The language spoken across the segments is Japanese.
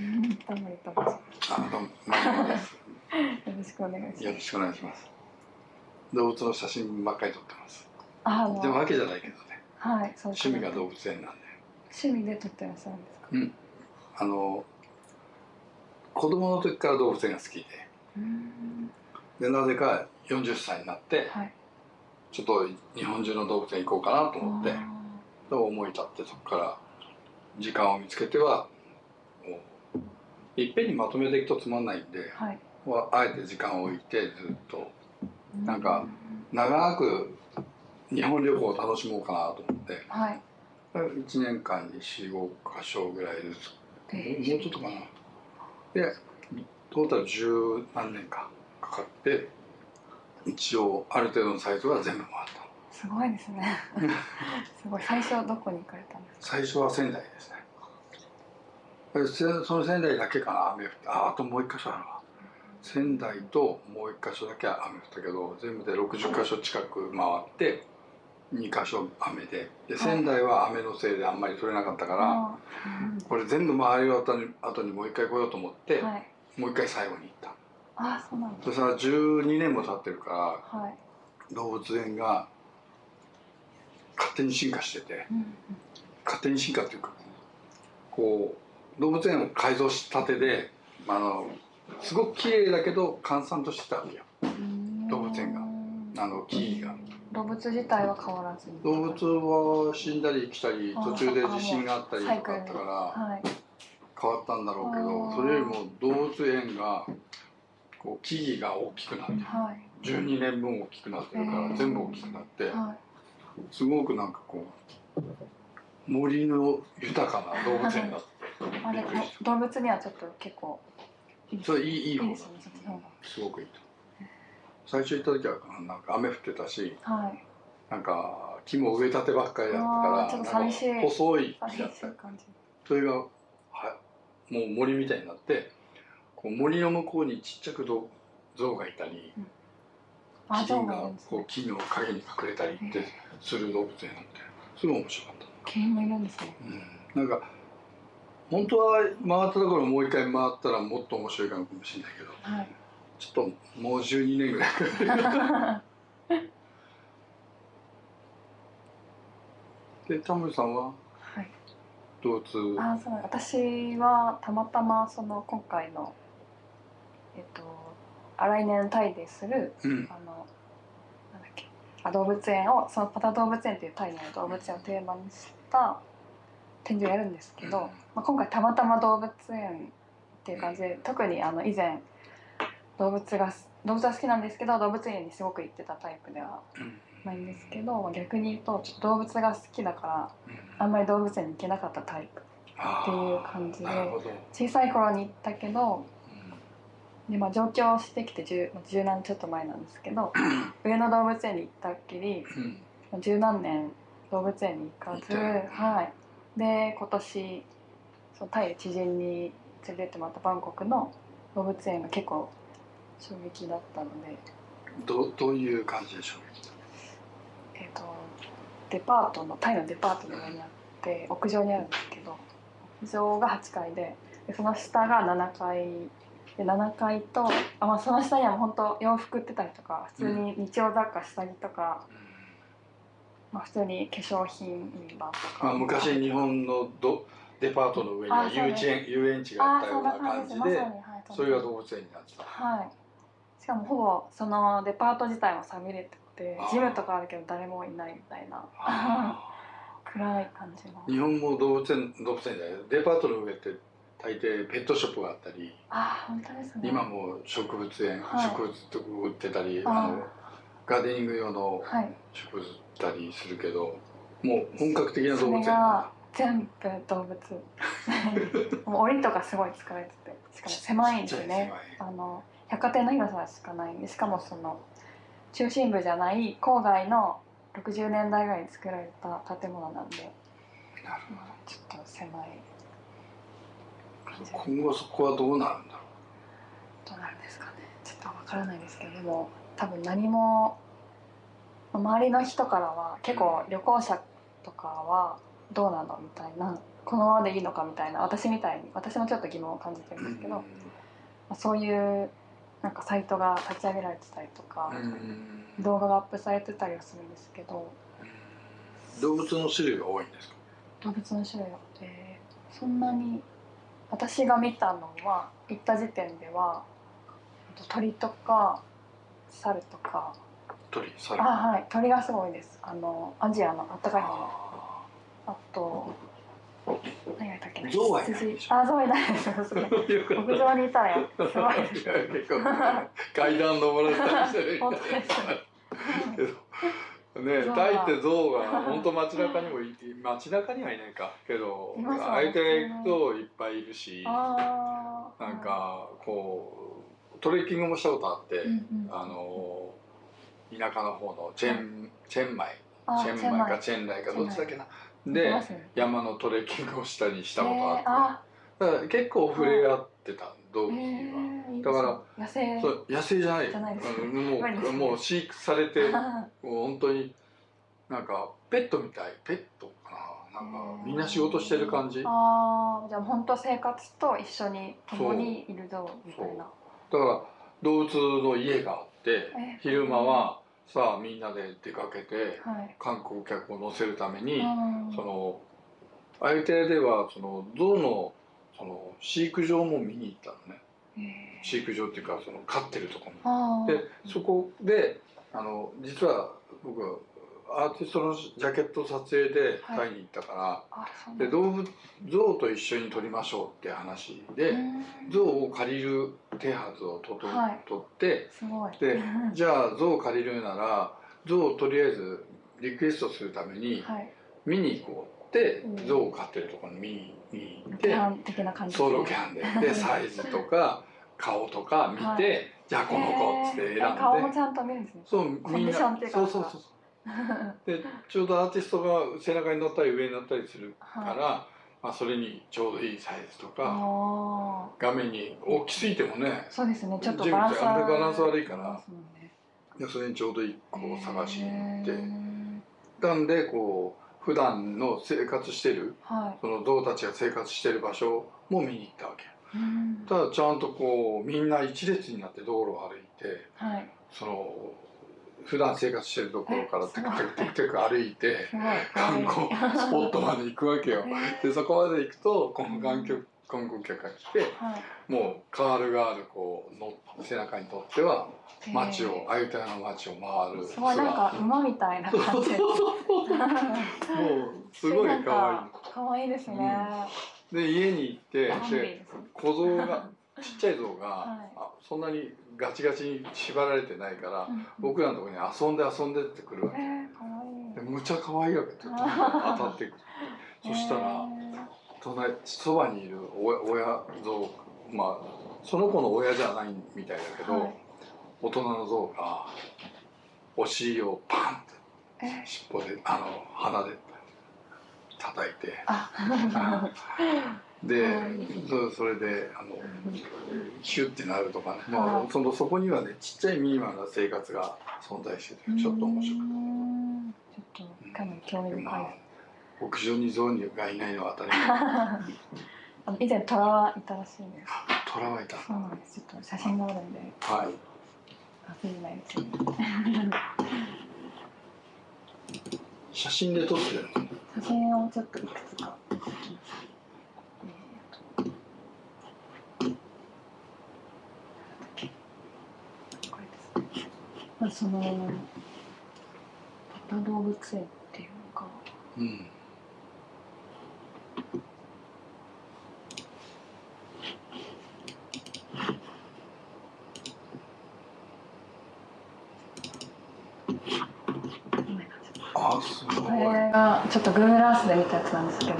うん。タモリと申しあどうもよろしくお願いします。よろしくお願いします。動物の写真ばっかり撮ってます。ああ。のでもわけじゃないけどね。はいそう趣味が動物園なんで。趣味で撮ってらっしゃるんですか？うん。あの子供の時から動物園が好きで。うん。でなぜか40歳になってはい。ちょっと日本中の動物園行こうかなと思ってあと思い立ってそこから時間を見つけてはいっぺんにまとめていくとつまんないんでーはい。はあえて時間を置いてずっと。なんか長く日本旅行を楽しもうかなと思って。はい。1年間に45箇所ぐらいずつ。えもうちょっとかな。でトータル十何年かかかって一応ある程度のサイズは全部回った。すごいですね。すごい。最初どこに行かれたんですか？最初は仙台ですねその仙台だけかな雨降って。ああともう一箇所あるわ。仙台ともう一箇所だけ雨降ったけど全部で60箇所近く回って2箇所雨で。で仙台は雨のせいであんまり取れなかったからあーこれ全部回り終わった後にもう一回来ようと思って、うんはい。もう一回最後に行った。ああそうなんそしたら12年も経ってるかはい。ら動物園が勝手に進化しててうん。勝手に進化っていうかこう動物園を改造したてであのすごく綺麗だけど閑散としてたわけよ。うん。動物園が。あの木々が。動物自体は変わらず。に動物は死んだり生きたりあ途中で地震があったりとかあったからはい。変わったんだろうけあどー。それよりも動物園がこう木々が大きくなってはい。12年分大きくなってるから全部大きくなってはい。すごくなんかこう森の豊かな動物園だってあれ動物にはちょっと結構いい。それいいいい方すごくいいと。最初行った時はなんか雨降ってたしがはい。なんか木も植えたてばっかりだったからちょっと寂しい。細い木だった。それがはもう森みたいになってこう森の向こうにちっちゃくど象がいたりあキリンがこう木の陰に隠れたりってする動物園なんてすごい面白かった。キリンもいるんですね。うん、なんか本当は回ったところもう一回回ったらもっと面白いかもしれないけどはい。ちょっともう12年ぐらいかかる。でタモリさんは？はい。動物あそう私はたまたまその今回のえっとあ来年タイでするうん。あのなんだっけあ動物園をそのパタ動物園っていうタイの動物園をテーマにした展示をやるんですけど、うん。まあ、今回たまたま動物園っていう感じで特にあの以前動物が動物は好きなんですけど動物園にすごく行ってたタイプではうん。ないんですけどまあ逆に言うとちょっと動物が好きだからうん。あんまり動物園に行けなかったタイプあっていう感じで小さい頃に行ったけどうん。で、まあ、上京してきて十何ちょっと前なんですけど上野動物園に行ったっきりうん。十何年動物園に行かず、はい、で今年そのタイで知人に連れてってもらったバンコクの動物園が結構衝撃だったので、どうどういう感じでしょう？えー、とデパートのタイのデパートの上にあって屋上にあるんですけど屋上が8階ででその下が7階。で7階とあ、まあ、その下にはもう本当洋服売ってたりとか普通に日用雑貨下着とか、まあ、普通に化粧品とか、まあ、昔日本のどデパートの上には遊園遊園地がああったような感感じでじまさにはいそれが動物園になってた。はい。しかもほぼそのデパート自体もさびれててジムとかあるけど誰もいないみたいな。あ 暗い感じの。ー日本も動物園動物園じゃない。デパートの上って大抵ペットショップがあったりあー本当ですね。今も植物園、はい。植物とか売ってたりあのガーデニング用のはい。植物たりするけどもう本格的な動そ物園れが全部動物。もう檻とかすごい作られてて。しかも狭いんでね。あの百貨店の広さしかないんでしかもその中心部じゃない郊外の60年代ぐらいに作られた建物なんで。なるまあちょっと狭い今後そこはどうなるんだろどうなるんですかね。ちょっとわからないですけどでも多分何も周りの人からは結構旅行者とかはどうなのみたいなこのままでいいのかみたいな私みたいに私もちょっと疑問を感じてるんですけど、まあ、そういうなんかサイトが立ち上げられてたりとか、うん動画がアップされてたりはするんですけど動物の種類が多いんですか？動物の種類が、えーそんなに私が見たのは行った時点では鳥とか猿とか。鳥猿。あはい。鳥がすごいです。あのアジアのあったかい。方のああと何がいたっけな。象はいないでしょ。羊。あ象はいないです。すごいーよかった屋上にいたらすごい。です結構階段登られたりしてる。本当です。けどねタイって象が本当街中にもい街中にはいないか。けど相手へ行くといっぱいいるし。なんかこうトレッキングもしたことあって、うんうん。あの田舎の方のチェン、チェンマイ。あチェンマイかチェンライかどっちだっけな。で山のトレッキングをしたりしたことえーあって、あだから結構触れ合ってた動え物には。だから野生。そう野生じゃない。じゃないもうもう飼育されて もう本当になんかペットみたい。ペットかな。なんかみんな仕事してる感じ。ああじゃあ本当生活と一緒に共にいるぞみたいなら動物の家があってえ昼間はさあみんなで出かけてはい。観光客を乗せるためにうん。そのあゆてではその象のその飼育場も見に行ったのね。えー飼育場っていうかその飼ってるところあーでそこであの実は僕アーティストのジャケット撮影ではい。タイに行ったから、で動物象と一緒に撮りましょうって話で、うん。象を借りる手はずをとと、はい。取ってでうん じゃあ象を借りるなら象をとりあえずリクエストするためにはい。見に行こうって、うん。象を飼ってるところに見に行ってキャン的な感じソロキャンで。でサイズとか顔とか見て、はい。じゃあこの子って選んで。えー顔もちゃんと見るんですね。そうコンディみんなションっていうか。そうそうそう でちょうどアーティストが背中に乗ったり上に乗ったりするから、はい。まあ、それにちょうどいいサイズとかあ画面に大きすぎてもねーそうですね。ちょっとバランスあんまりバランス悪いからね。でそれにちょうどいい子を探しに行って、なんでこう普段の生活してるはい。その象たちが生活してる場所も見に行ったわけ。うん。ただちゃんとこうみんな一列になって道路を歩いてはい。その普段生活してるところからえテクテクテクテク歩いて観光スポットまで行くわけよ。へでそこまで行くとこの観客観光客が来てもうカールガールこうの背中にとっては街へをーアユタヤの街を回るすごいなんか馬みたいなそうそう感じそうそう。もうすごい可なんか可愛いですね、愛いで家に行ってで小象がちっちゃい象が、はい。あそんなにガチガチに縛られてないから、うん僕らのところに遊んで遊んでってくるわけ、えー、いでむちゃ可愛いわけどんどん当たっていくそしたら、隣そばにいる親親象まあその子の親じゃないみたいだけど、はい。大人の象がお尻をパンってえ尻尾であの鼻で叩いてあで、はい。そそれであのヒュッてなるとかね、まはい。あ、そのそこにはねちっちゃいミニマルな生活が存在しててちょっと面白かっうーんちょっとかなり興味た。深いまあ屋上に象がいないのは当たり前。あの以前トラはいたらしいんです虎はいた。そうなんです。ちょっと写真があるんで。はい。忘れないですね。写真で撮ってるの？写真をちょっといくつか撮ってきますこれですねまあその動物園っていうのがうん。あすごい。これがちょっと Google Earth で見たやつなんですけど。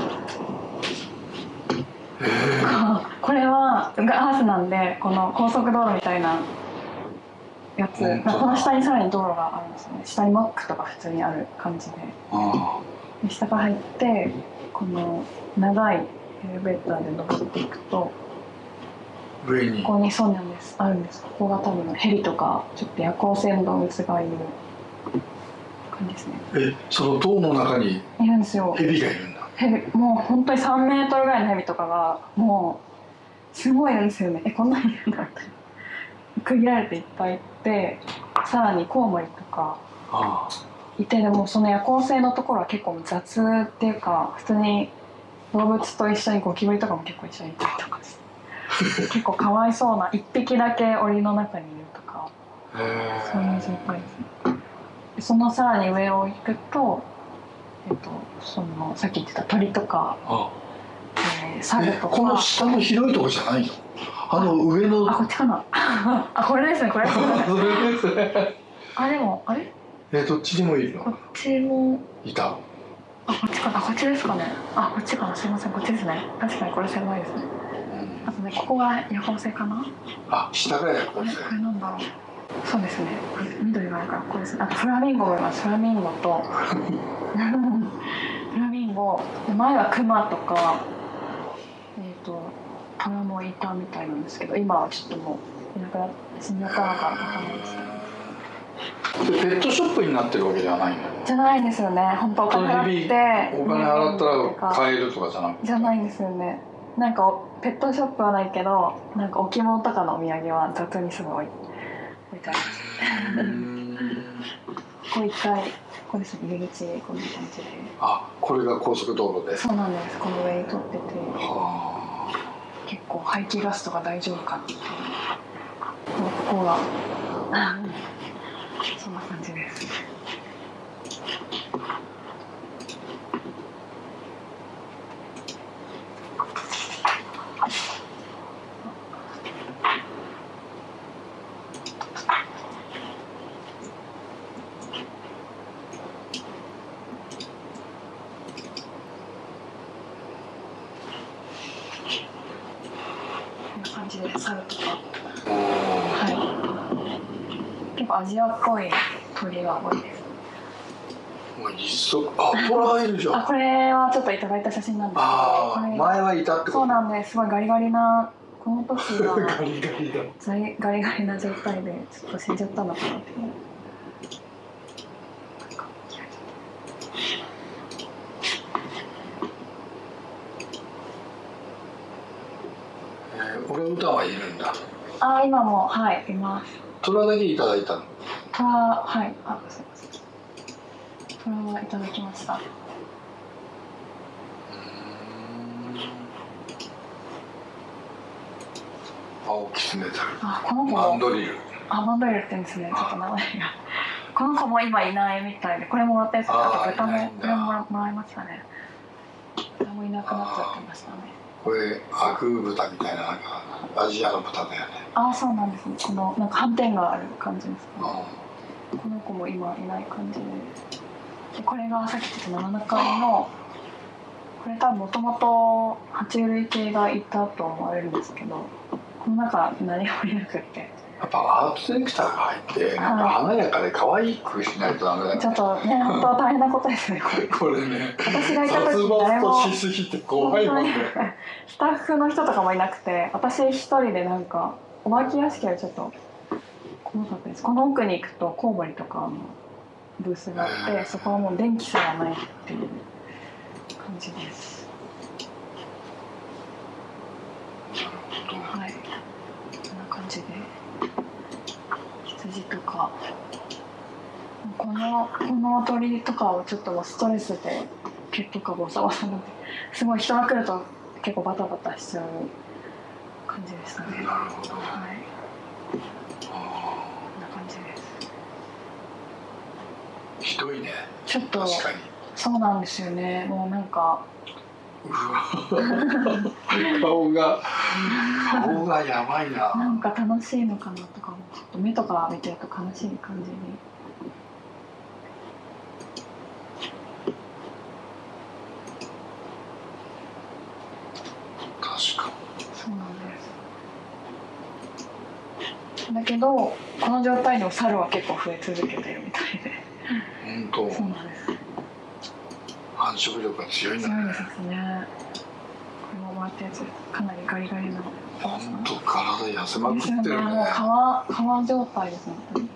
これは Google Earth なんでこの高速道路みたいなやつ、まあこの下にさらに道路があるんですよね。下にマックとか普通にある感じで。あで下から入ってこの長いエレベーターで登っていくとあ上に。ここにそうなんです。あるんです。ここが多分ヘリとかちょっと夜行性の動物がいる感じですね。えその塔の中にいるんですよ。ヘビがいるんだ。ヘビもう本当に3メートルぐらいのヘビとかがもうすごいんですよね。えこんなにいるんだみたいな区切られていっぱいいてさらにコウモリとか。あいてでもその夜行性のところは結構雑っていうか普通に動物と一緒にゴキブリとかも結構一緒にいたりとかして。結構かわいそうな一匹だけ檻の中にいるとか。そういう状態ですね。でそのさらに上を行くとえっとそのさっき言ってた鳥とか、あえー、猿とか。えこの下の広いとこじゃないの？あの上の。あ こっちかな？あこれですねこれれですね。あでもあれ？えどっちにもいるこっのちも。いた？あこっちかな？あこっちですかね。あこっちかな？すいませんこっちですね。確かにこれ狭いですね。あとねここが夜行性かな？あ下がやここれうぜこれなんだろう。そうですね。緑があるからこれですね。あとフラミンゴもいます。フラミンゴと。フラミンゴ。で前はクマとか。えっ、とトラもいたみたいなんですけど今はちょっともういなくなって死んじゃったのかわかんないですけど。でペットショップになってるわけじゃないの？じゃないんですよね。本当お金払って。お金払ったうんら買えるとかじゃなくて。じゃないんですよね。なんかおペットショップはないけどなんか置物とかのお土産は雑にすぐ置い置いてありますここ一回ここですね入り口こんな感じで。あこれが高速道路で。そうなんです。この上に通ってて。は結構排気ガスとか大丈夫かっていう。ここがうんそんな感じですこんな感じで猿とかあもはい結構アジアっぽい鳥が多いです。あトラいるじゃんあこれはちょっといただいた写真なんですけど前はいたってそうなんです。すごいガリガリなこの時は ガリガリだ。ガリガリガリな状態でちょっと死んじゃったのかなっていう。えー、オランウータンはいるんだ。あ今もはいいます。トラだけいただいたの？トラはいあすいません。トラはいただきました青キツネザル。あこの子もマンドリル。あマンドリルって言うんですね。ちょっと名前が。この子も今いないみたいでこれもらったやつあと豚もこれもらもらいましたね。豚もいなくなっちゃってましたね。これアグー豚みたいななんかアジアの豚だよね。ああそうなんですね。このなんか斑点がある感じですね。うこの子も今いない感じで。でこれがさっき言った7階のこれ多分もともと爬虫類系がいたと思われるんですけどこの中何もいなくって。んやっぱアートディレクターが入ってなんか華やかで可愛くしないとダメだよね。ちょっとね本当は大変なことですね。これこれね。私がいた殺時誰も。しすぎて怖いもんね。スタッフの人とかもいなくて私一人でなんかお化け屋敷よりちょっと怖かったです。この奥に行くとコウモリとかのブースがあってそこはもう電気すらないっていう感じです。はい。こんな感じで羊とか。このこの鳥とかをちょっともうストレスで毛とかボサボサになすごい人が来ると結構バタバタしちゃう感じでしたね。はいあこんな感じですーひどいね。ちょっと確かに。そうなんですよね。もうなんか。顔が。顔がやばいな。なんか楽しいのかなとかもちょっと目とか見てると悲しい感じに。確かそうなんです。だけどこの状態でも猿は結構増え続けてるみたいでに本当そうなんです繁殖力が強いんだね。強いですね。これももらったやつかなりガリガリの本当体痩せまくってるね。もうね。皮皮状態です本当に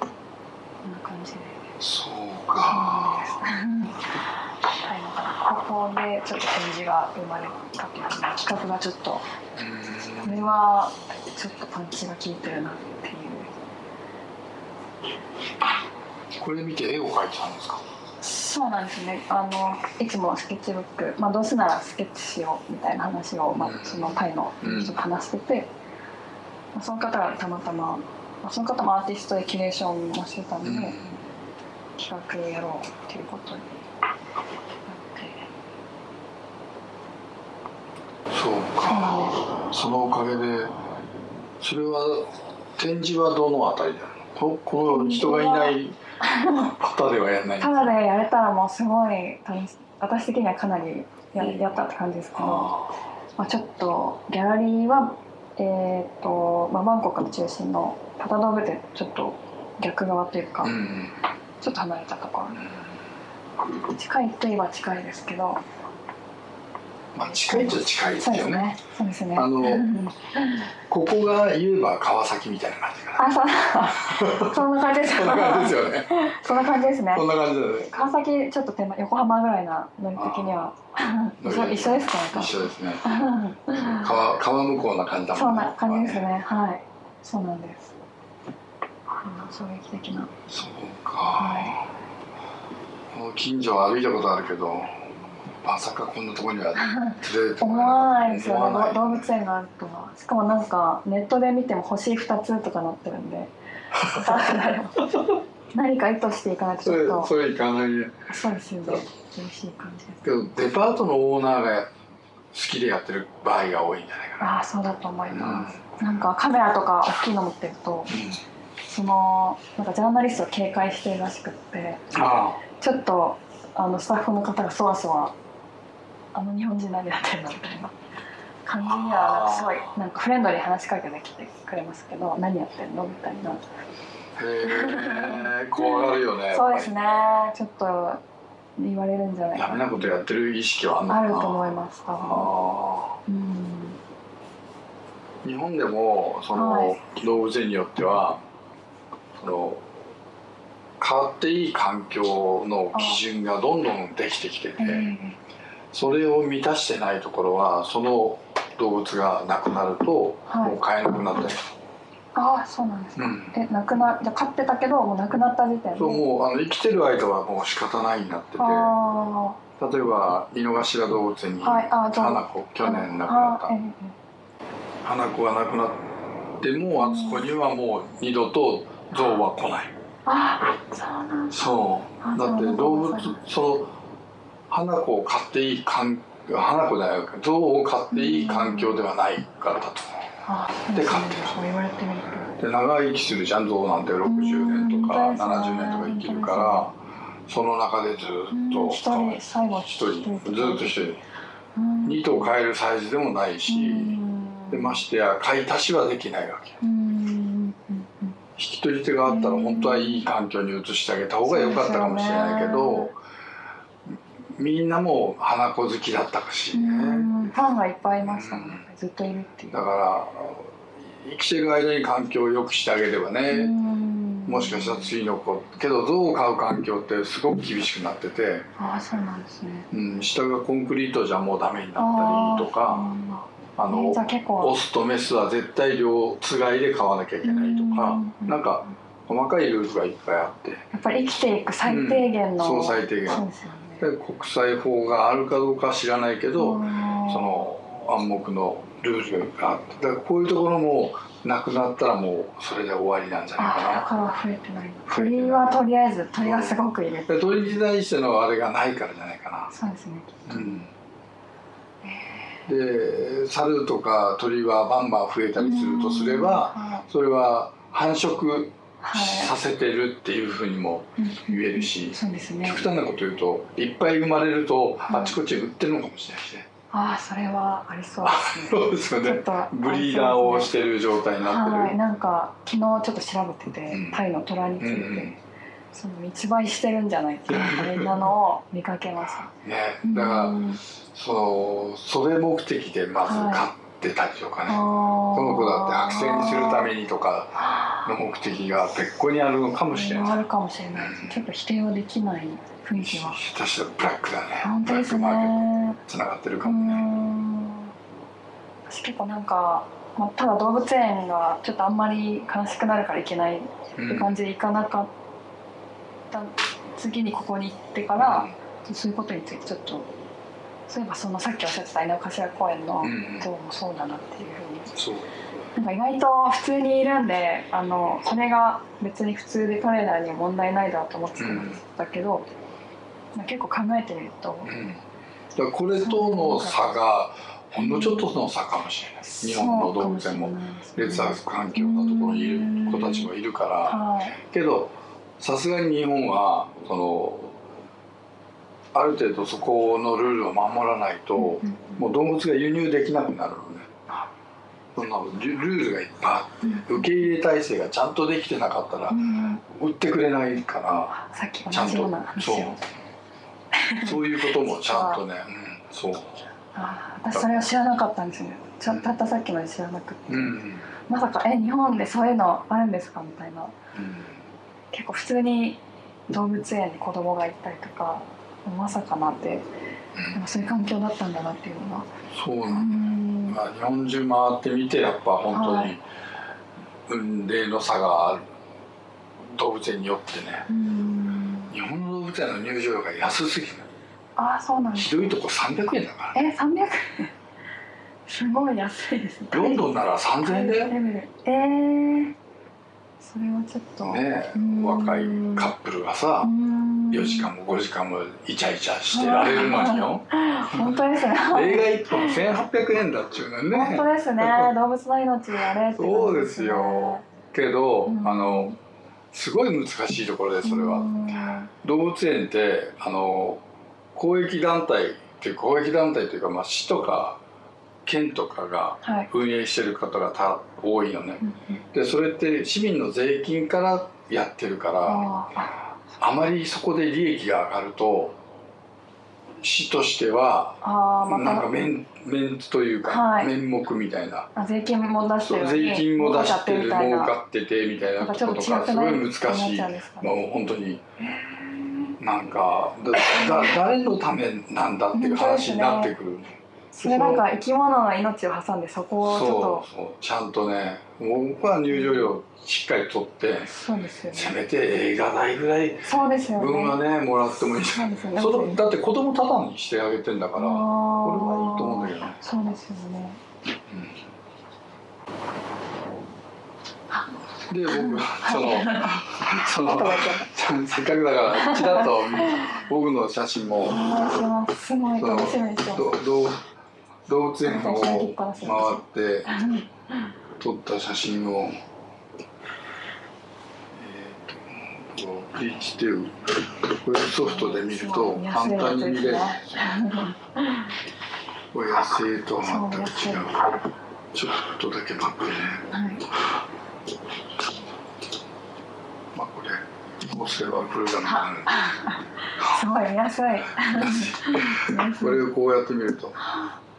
こんな感じで。そうか。ここでちょっと展示が生まれたというか企画がちょっとこれはちょっとパンチが効いてるなっていうこれ見て絵を描いてたんですか？そうなんですね。あのいつもスケッチブック、まあ、どうせならスケッチしようみたいな話を、まあ、そのタイの人と話してて、まあその方がたまたま、まあ、その方もアーティストでキュレーションもしてたんで、うん。企画やろうっていうことになって。そうかそのおかげでそれは展示はどのあたりだここの人がいない方ではやらないただでやれたらもうすごい楽し私的にはかなりややったって感じですけど、あまあ、ちょっとギャラリーは、えーとまあ、バンコクの中心のパタドーブでちょっと逆側というか、ーうん。ちょっと離れたところ。近いといえば近いですけど。まあ近いっちゃ近いですそうけどねですね。そうですね。あのうん ここが言えば川崎みたいな感じかなあそうそんな感じです。そんな感じですよね。そんな感じですね。こんな感じだよね。川崎ちょっと手前横浜ぐらいなノリ的には。一緒ですか？なんか一緒ですね。う ん川川向こうな感じだもんそんな感じですね。はい。そうなんです。うん衝撃的な。そうか、はこの近所は歩いたことあるけどまさかこんなところには連れて思わな いですよね動物園があるとは。しかもなんかネットで見ても星2つとかなってるんで。何か意図していかないとちょっと。それ行かないね。そうですよね。厳しい感じです。けどデパートのオーナーが好きでやってる場合が多いんじゃないかな。ああそうだと思います、なんかカメラとか大きいの持ってるとそのなんかジャーナリストを警戒してるらしくって。あちょっとあのスタッフの方がそわそわあの日本人何やってるのみたいな感じにはなんかすごいなんかフレンドリーに話しかけてきてくれますけど何やってるのみたいな。あへえ怖がるよねそうですね。ちょっと言われるんじゃないかな。ダメなことやってる意識はあると思います多分あうん。ー日本でもその、はい。動物園によってはその変わっていい環境の基準がどんどんできてきてて、えーそれを満たしてないところはその動物がなくなると、はい。もう飼えなくなったり、ああそうなんですか、うん。え亡くなじゃあ飼ってたけどもう亡くなった時点で？そうもうあの生きてる間はもう仕方ないになってて。あ例えば井の頭動物園にはいあ花子去年亡くなった。あーええ花子が亡くなってもあそこにはもう二度と象は来ない。あそうなんだ。そう。あだ。って動物その花子を飼っていい環花子じゃないか象を飼っていい環境ではないからだと。あで飼ってるそう言われてみると。で長生きするじゃん象なんて60年とかうん70年とか生きるからその中でずっとうん一人最後一人ずっと一人。うん。2頭飼えるサイズでもないしうん。でましてや飼い足しはできないわけうんうんうん引き取り手があったら本当はいい環境に移してあげた方が良かったかもしれないけど、みんなもう花子好きだったし。うね、ん。ファンがいっぱいいましたね。ずっといるっていう。だから生きてる間に環境を良くしてあげればね、うん。もしかしたら次の子けど象を飼う環境ってすごく厳しくなってて、ああそうなんですね。うん、下がコンクリートじゃもうダメになったりとかあのーじゃあ結構。オスとメスは絶対両つがいで飼わなきゃいけないとかうんなんか細かいルールがいっぱいあって。やっぱり生きていく最低限の、うん。そう最低限。そうですよね。で国際法があるかどうかは知らないけど、うんその暗黙のルールがあってだからこういうところもなくなったらもうそれで終わりなんじゃないあだかから増えてない。鳥はとりあえず鳥がすごくいる鳥に対してのあれがないからじゃないかそうですね。な、うん、で猿とか鳥はバンバン増えたりするとすればはそれは繁殖させてるっていうふうにもうん。言えるしそうですね。極端なこと言うといっぱい生まれるとはい。あちこち売ってるのかもしれないしね。ああそれはありそうですね。そうですよね。ちょっとブリーダーをしてる状態になってる、はいなんか昨日ちょっと調べてて、うん。タイの虎について、その密売してるんじゃないっていうみんなのを見かけました ね。だから、うん。そのそれ目的でまずはい買ってたりとかね、この子だって剥製にするためにとかの目的が別個にあるのかもしれない。あるかもしれない。ですちょっと否定はできない雰囲気は。下手したらブラックだね。本当ですブラックマーケッねトつながってるうかもね。ん。私結構なんか、まあ、ただ動物園がちょっとあんまり悲しくなるからいけないってうん。感じで行かなかった。次にここに行ってから、そういうことについてちょっとそういえばそのさっきおっしゃってた井の頭公園のうん像もそうだなっていうふうに。そう。なんか意外と普通にいるんであのそれが別に普通で彼らには問題ないだと思ってたんだけど、まあ結構考えてみると、うん。これとの差がほんのちょっとの差かもしれない。日本の動物園も劣悪環境なところにいる子たちもいるから。はい。けどさすがに日本はそのある程度そこのルールを守らないとうんうんもう動物が輸入できなくなるのね。そんなルルールがいっぱいあって受け入れ体制がちゃんとできてなかったらうん売ってくれないからさっきちゃんと同じような話を。そう。いうこともちゃんとね、うん、そう、あ私それを知らなかったんですよ。ちょたったさっきまで知らなくて。うんうん。まさか「え日本でそういうのあるんですか?」みたいな。結構普通に動物園に子供が行ったりとかまさかなってなんかそういう環境だったんだなっていうのがうそうなんん。まあ、日本中回ってみてやっぱ本当にはい。運命の差がある動物園によってね。うん。日本の動物園の入場料が安すぎる。ああそうなんひどいとこ300円だからね。え300円？すごい安いですね。ロンドンなら3000円だよ。レベルえー、それはちょっとねうん。若いカップルがさうん。4時間も5時間もイチャイチャしてられるのによ。本当ですね。映画1本1800円だっちゅうのね。本当ですね。動物の命あれって感じそうですよけど、うん。あのすごい難しいところでそれは、うん。動物園ってあの公益団体っていう公益団体というか、まあ、市とか県とかがはい。運営してる方がた多いのね。でそれって市民の税金からやってるからあまりそこで利益が上がると市としてはなんかた。メンメンツというか、はい。面目みたいな。あ税金も出して税金も出してる儲かってててみたいななんかちょっこととかすごい？難しい。もう本当に。なんかだだ誰のためなんだっていう話になってくる、それなんか生き物の命を挟んでそこをちょっそうと。そう。ちゃんとね僕は入場料しっかり取ってそうですよね。せめて映画代ぐらいそうですよね。分はねもらってもいい。そうんですよね。そのだって子供ただにしてあげてんだから、これはいいと思うんだけどね。そうですよね。で僕その そのせっかくだからちらっと僕の写真もとお願い。しますすごい。楽しみですよ動物園を回って撮った写真を、えー、とこう H っていうこれソフトで見ると簡単に見れる。これ野生とは全く違う。ちょっとだけ待ってね。はい。まあこれ押せばプログラムになる。すごい見やすい。これをこうやって見ると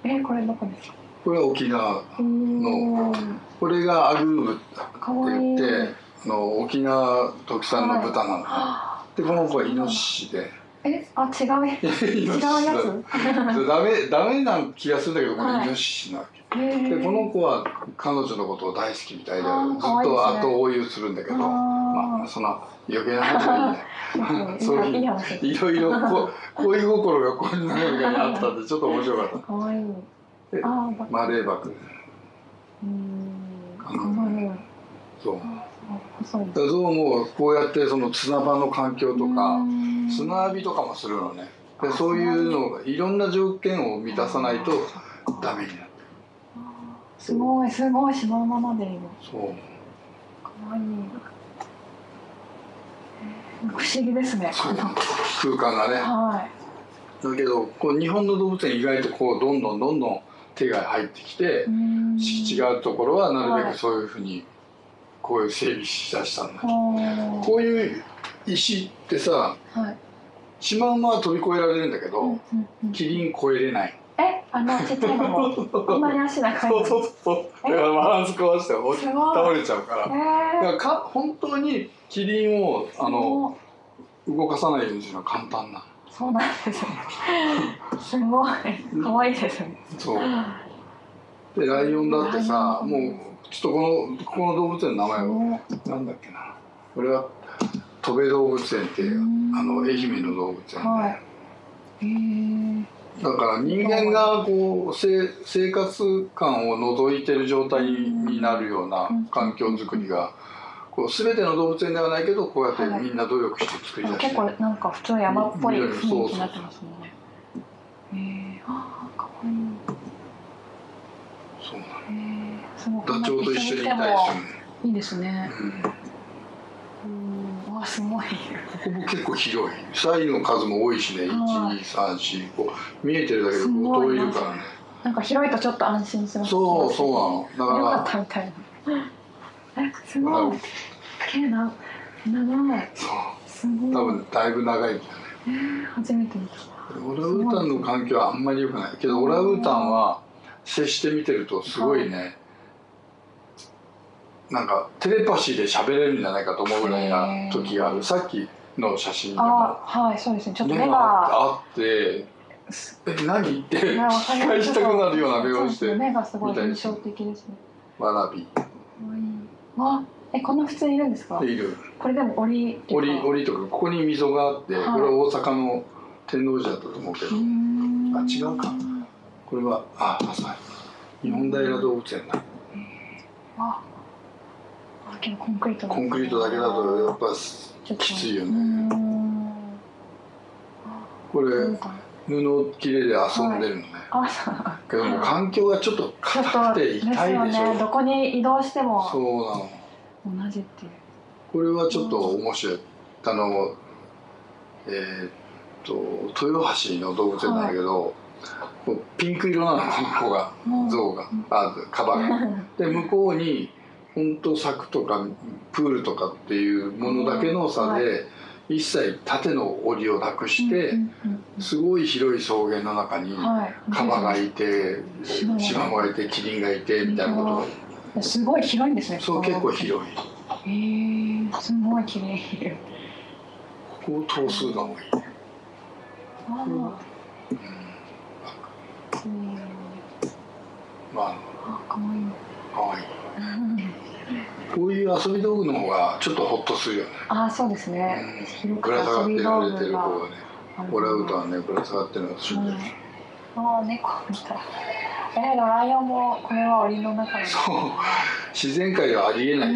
えこれどこですか？これは沖縄うーん。これがアグーブって言ってあの沖縄特産の豚なの、でこの子はイノシシで。えあ違う違うやつ？ダメダメな気がするんだけどこはい。れイノシシなわけ、へー。でこの子は彼女のことを大好きみたいでずっと後追いをするんだけどまあそんな余計な話はいいね。そういういろいろこ恋心がこんなのにあったんでちょっと面白かった。かわいいであマレーバク。うーんそう。だからゾウもこうやってその砂場の環境とか砂浴びとかもするのね。でそういうのがいろんな条件を満たさないとダメになる。すごいすごいそのままでいるそうかわいい不思議ですね。空間がね。はだけどこう日本の動物園意外とこうどんどんどんどん手が入ってきて敷地があるところはなるべはいくそういうふうにこういう整備しだしたんだはこういう石ってさはい。シマウマは飛び越えられるんだけどうんうんうん。キリン越えれないえあのちっちゃいのもこんなに足長いそうそうそう。だからバランス壊して倒れちゃうから。えだかーらか本当にキリンをあの動かさないようにするのは簡単な。のそうなんですねすごい。可愛いですね。そう。でライオンだってさもうちょっとこのここの動物園の名前をなんだっけな。これは戸部動物園ってあの愛媛の動物園で、はい。へーだから人間がこうせ生活感を除いてる状態になるような環境づくりがこう全ての動物園ではないけどこうやってみんな努力して作り出して結構なんか普通山っぽい雰囲気になってますもんね。へえああかわいい。そうなの。へえすごい。ダチョウと一緒にいたりするいいですね。の、うん、あすごいこも結構広い。サイの数も多いしね。はい12345見えてるだけです5ごい。るからねな。んか広いとちょっと安心します。そうそうなの。よかだかったみたいな。えすごい。けな長いそう。すごい。多分だいぶ長いんだよね。えー初めて見た。オランウータンの環境はあんまり良くない。けどオランウータンは接して見てるとすごいね、なんかテレパシーで喋れるんじゃないかと思うぐらいな時がある。さっきの写真でも。あはいそうですね。ちょっと目が。あって「え何?」ってねわかり期ます待したくなるような目をして目がすごい印象的ですね「わらび。かわえこんな普通にいるんですか」いる。これでも檻檻檻とかここに溝があってはい。これは大阪の天王寺だったと思うけどあ違うか。これはあ朝日本平動物園だ。ああけどコンクリートだコンクリートだけだとやっぱきついよね。うーん。これ布切れで遊んでるのね、あそうけども環境がちょっと硬とくて痛いでしょ。よね。どこに移動しても。そうなの同じっていう。これはちょっと面白い。あのえーっと豊橋の動物園なんだけど、こうピンク色なのこの子が。うん。象が。あカバが。で向こうに本当柵とかプールとかっていうものだけの差で、一切縦の檻をなくして、すごい広い草原の中にカバがいてシマシマがいてキリンがいてみたいなこと。がすごい広いんですねそう結構広い。いへえすごい綺麗。ここを頭数が多い、あうん。あうん。まあ。あかわい。いかわいいこういう遊び道具の方がちょっとホッとするよね、あそうですね。うん。ぶら下がってられてる子がねオランウータンはねぶら下がってるのがするんだよねああ猫みたい。えー、ライオンもこれは檻の中に。そう。自然界ではありえない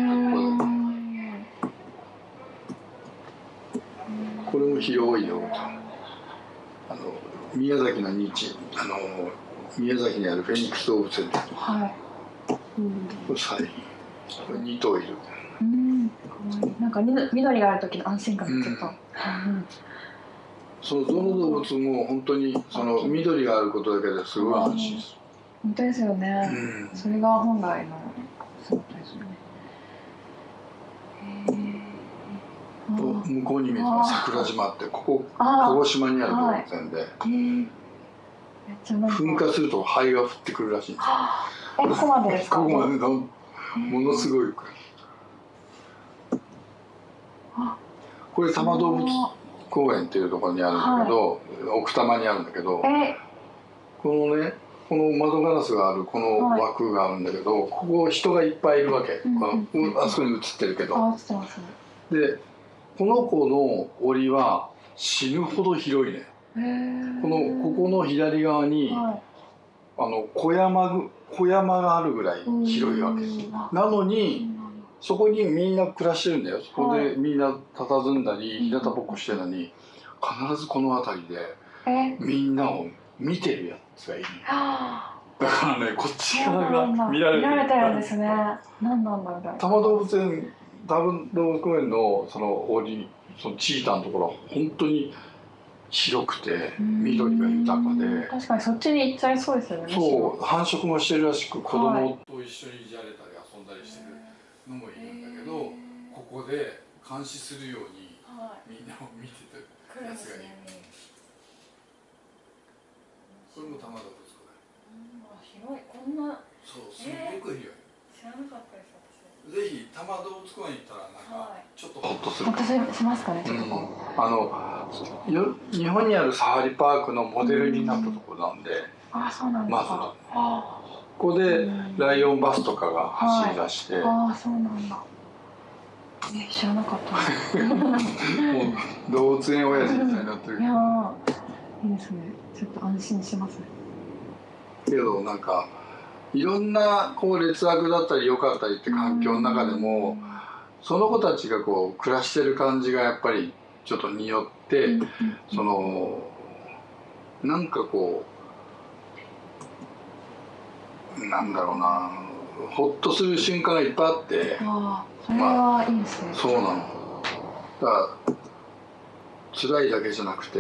これも広いよあの宮崎の日あの宮崎にあるフェニックス動物園ではい。うん。これサイこれ2頭いる。うん。なんか緑がある時の安心感がちょっと、うん。うん。そのどの動物も本当にその緑があることだけですごい安心す本当ですよね、る、うん。それが本来の姿ですよね。向こうに見えてます桜島ってここ鹿児島にある動物園で、えー、めっちゃなんか。噴火すると灰が降ってくるらしいんですよ。はあえここまでですか？ここまでのものすごい。あ。これ多摩動物公園っていうところにあるんだけど、奥多摩にあるんだけどえ。このねこの窓ガラスがあるこの枠があるんだけど、ここ人がいっぱいいるわけ、うんうん。あそこに映ってるけど、でこの子の檻は死ぬほど広いね。このここの左側に、はあの小山ぐ小山があるぐらい広いわけです。なのにそこにみんな暮らしてるんだよ。そこはでみんな佇んだりうん。日向ぼっこしてるのに必ずこの辺りでえ？みんなを見てるやつがいる。はあ。だからねこっちそう側なんだ。が見られて見られてるんですね。何なんだろう。ね多摩動物園多摩動物公園のその檻そのチーターのところは本当に白くて緑が豊かで。確かにそっちに行っちゃいそうですよねそう繁殖もしてるらしく子供と一緒にいじられたり遊んだりしてるのもいるんだけどここで監視するようにみんなを見てたやつがいる。これも玉田ぶつか広い。こんな。そうすごく広い。知らなかったです。物公多摩動物公園行ったらなんかはいちょっと。ホッとするほっとししますかねちょっとう。ん。こあのよ日本にあるサファリパークのモデルになったところなんで、う、ああそうなんですか、まあここでライオンバスとかが走り出して、ーあーそうなんだ。え知らなかった。もう動物園親父みたいになってるいやーいいですね。ちょっと安心します。ねけどなんかいろんなこう劣悪だったり良かったりって環境の中でもその子たちがこう暮らしてる感じがやっぱりちょっと匂って、そのなんかこうなんだろうなほっとする瞬間がいっぱいあってああそれはいいですね、そうなの。だから辛いだけじゃなくて、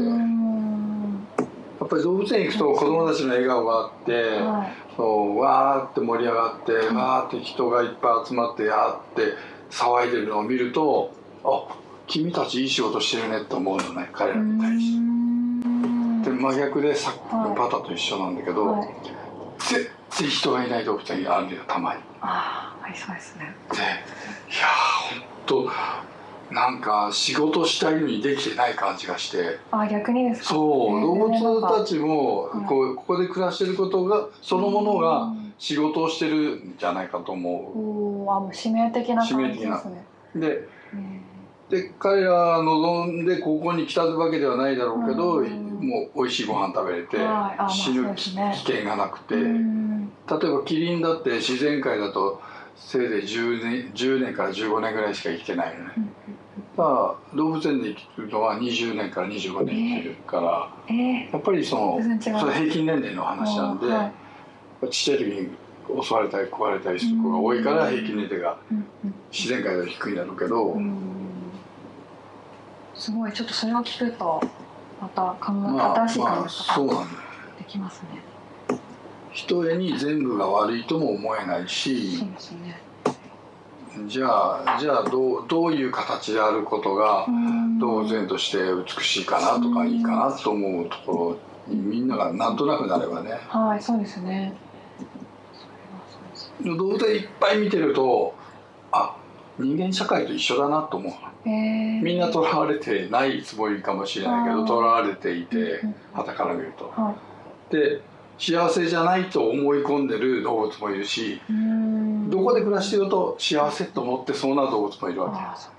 っぱり動物園行くと子供たちの笑顔があって、はい。そうわーって盛り上がって、わーって人がいっぱい集まってやーって騒いでるのを見るとあ君たちいい仕事してるねって思うのね彼らに対して。で真逆でさっきのパタと一緒なんだけど、はい、人がいない動物園があるんだよたまに。ああありそうですね。でいやーほんとなんか仕事したいのにできてない感じがして。あー逆にですか？そう動物たちもはいこうここで暮らしてることがそのものうがん。仕事をしてるんじゃないかと思おおあもう使命的な感じですね。う。でうんで彼ら望んでここに来たわけではないだろうけど、うん。もう美味しいご飯食べれて、死ぬ危険がなくて、うん。例えばキリンだって自然界だとせいぜい10年 ,10 年から15年ぐらいしか生きてないのね。うんだから動物園で生きるのは20年から25年生きるから、えやっぱりそのそれ平均年齢の話なんで、はい。ちっちゃい時に襲われたり食われたりする子が多いからうん。平均年齢が自然界では低いんだろうけど、うん。すごい。ちょっとそれを聞くとまた考え、まあ新しい考えまあ方そうなんだよできますね。ひとえに全部が悪いとも思えないしそうですね。じゃあじゃあどうどういう形であることがうん動物園として美しいかなとかいいかなと思うところにみんながなんとなくなればねはい、そうですね。それはそうです。動物園いっぱい見てるとあ人間社会と一緒だなと思うえー、みんな囚われてないつもりかもしれないけどあー囚われていてうん傍から見ると。はい。で幸せじゃないと思い込んでる動物もいるしうん。どこで暮らしてると幸せと思ってそうな動物もいるわああ、そ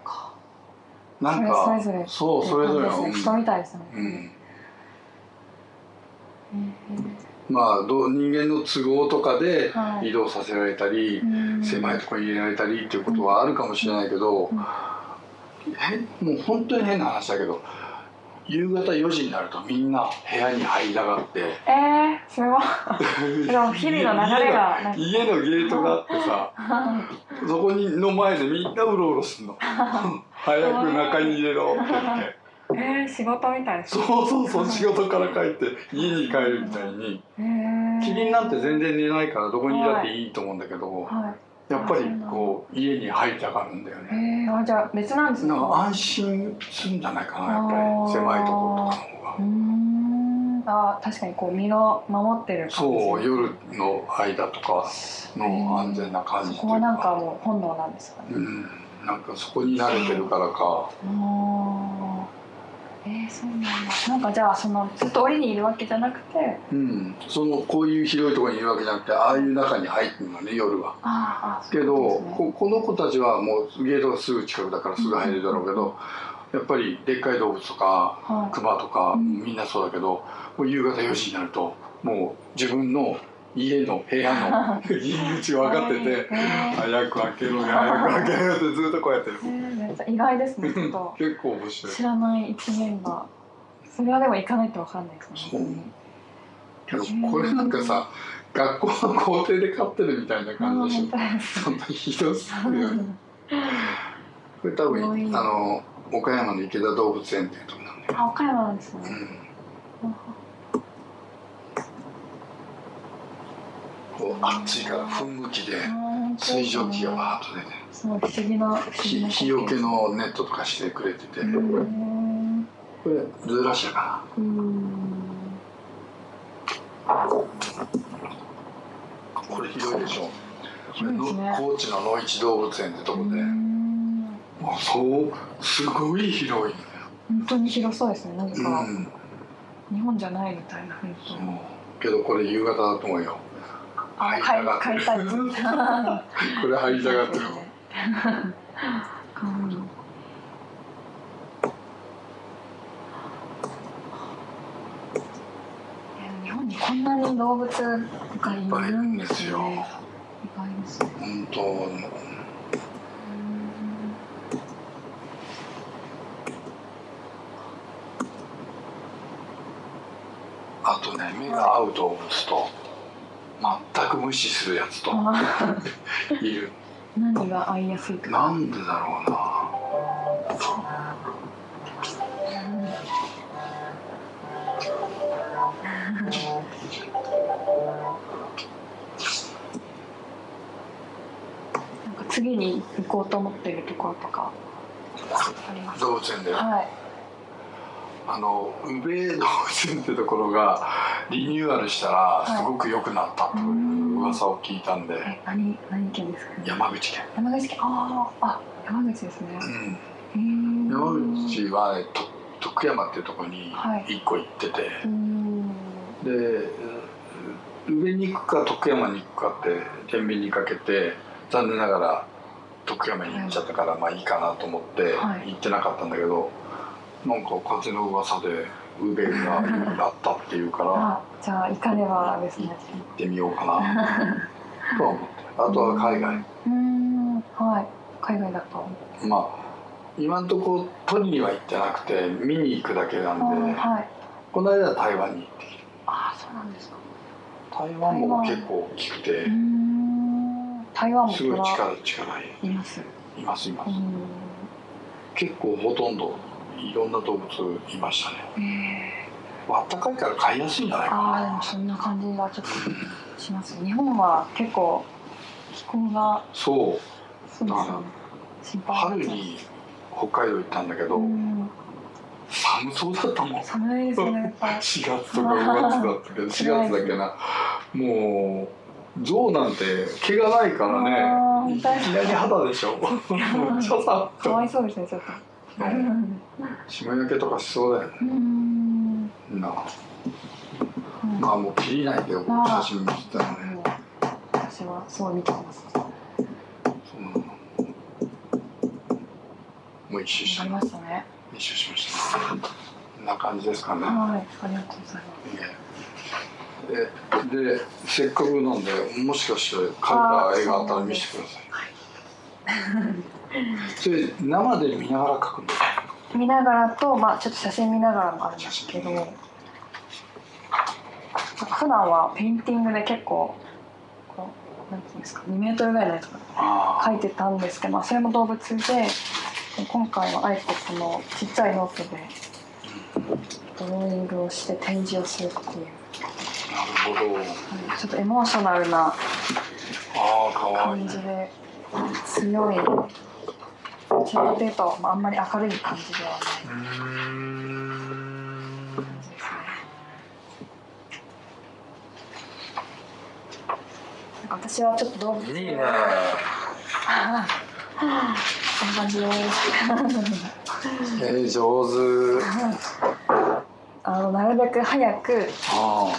なんかそれそれぞれ。そうそれぞれの。人みたいですね。うん、うんまあどう人間の都合とかではい。移動させられたり、うん。狭いところに入れられたりっていうことはあるかもしれないけど、うん。へもう本当に変な話だけど夕方4時になるとみんな部屋に入りたがって。えー、それはでも日々の流れが家のゲートがあってさそこにの前でみんなうろうろするの。早く中に入れろって言って。えー、仕事みたいですそうそうそう仕事から帰って家に帰るみたいに。えー、キリンなんて全然寝ないからどこにいたっていいと思うんだけど、はやっぱりこう家に入りたがるんだよい。ね。えー、あじゃあ別なんですか。なんか安心するんじゃないかなやっぱり狭いところとかの方が。うーん。あ確かにこう身を守ってる感じ。そう夜の間とかの安全な感じそこはなんかかもう本能なんですかね。うん。なんかそこに慣れてるからか。あーえー、そうなんだ。なんかじゃあそのずっと檻にいるわけじゃなくて。うん。そのこういう広いところにいるわけじゃなくてああいう中に入ってるのね夜は。あーあけど、ここの子たちはもうゲートがすぐ近くだからすぐ入れるだろうけど、やっぱりでっかい動物とかはい。クマとか、うん。みんなそうだけどもう夕方4時になるともう自分の家の部屋の 入り口が分かっててえー早く開けろよ早く開けろよってずっとこうやってる。意外ですね 結構面白い。知らない一面が。それはでも行かないとわかんないですそう。ねけどこれなんかさ学校の校庭で飼ってるみたいな感じでしょ。そんなひどすぎる。よね。これ多分あの岡山の池田動物園っていうとこなんだよ、あ岡山なんですね、うんこう暑いから噴霧器で水蒸気がバーッと出て。日日よけのネットとかしてくれてて。これズーラシアかな。これ広いでしょ。広いですね。高知の野市動物園ってとこで、もうそうすごい広い。本当に広そうですね。なんか、うん。日本じゃないみたいな本当。けどこれ夕方だと思うよあ買い買いたい。これ入りたがってるうん日本にこんなに動物がいるんですよ。ね。意外ですね。本当。うんあとね目が合う動物と全く無視するやつとあいる何が合いやすいとか？なんでだろうななんか次に行こうと思ってるところとかありますか？動物園ではい。あの宇部動物園ってところがリニューアルしたらい。すごく良くなったという噂を聞いたんで、え何何県ですか。山口県、山口県。あああ山口ですね。うん、山口は、ね、と徳山っていうところにはい。1個行ってて、うん。で宇部に行くか徳山に行くかって天秤にかけて残念ながら徳山に行っちゃったから、まあいいかなと思ってはい。行ってなかったんだけど、なんか風の噂で宇部があったっていうから あじゃあ行かねばですね。行ってみようかな とは思ってあとは海外うーんはい海外だと。まあ今んとこ取りには行ってなくて見に行くだけなあんではい。この間は台湾に行ってきあそうなんですか。た台湾も結構大きくて台湾もすごい虎力力いいます。いますいますう結構ほとんどいろんな動物いましたね。あったかいから飼いやすいんじゃないー、ああでかなもそんな感じがちょっとします。日本は結構気候がそう。そうですよね。心配春に北海道行ったんだけど、うん。寒そうだったもん。寒いですねやっぱ4 月とか5月だったけど 4月だっけな。もう象なんて毛がないからあねーいきなり肌でしょ。ちゃさかわいそうですねちょっと。うん霜焼けとかしそうだよね。うん。なあ。もう切りないで写真見てたよね。私はそう見てます。うんもう一周しありましたね。一周しました。こんな感じですかね。はい、ありがとうございます。ででせっかくなんでもしかして描いた絵があったら見せてくださいそれ生で見ながら描くんですか見ながらと、まあ、ちょっと写真見ながらもあるんですけど。普段はペインティングで結構。こう、なんていうんですか、2メートルぐらいのやつ描いてたんですけど、まあ、それも動物で。今回はあえてこのちっちゃいノートで。ドローイングをして展示をするっていう。あなるほどはいちょっとエモーショナルな感じで強いどちらかというと、まあ、あんまり明るい感じではないうー。ん感じですねなんか私はちょっと動物いいねこんな感じですえー、上手。あのなるべく早くあ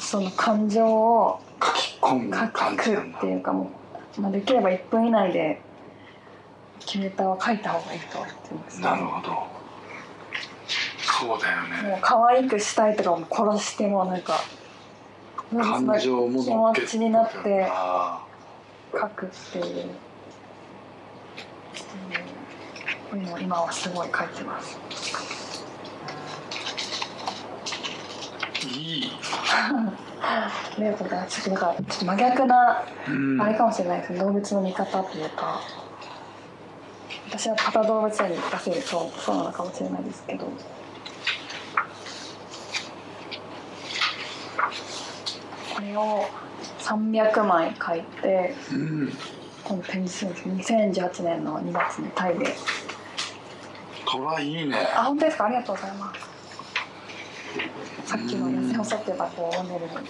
その感情をあ書き込む感じっていうかもう、まあ、できれば1分以内でキュレーターは書いた方がいいとは言ってます、なるほど。そうだよね。もう可愛くしたいとかも殺してもなんか感情も気持ちになってあ書くっていう、うん今はすごい書いてます。ーい。いありがとうございますちょっと真逆なうん。あれかもしれないですね。動物の見方というか私はパタ動物園に出せるそうそうなのかもしれないですけど。これを300枚書いてうん今度展示するんです2018年の2月にタイで。虎いいね。あ本当ですか？ありがとうございます。さっきの痩せ細ってた子をモデルに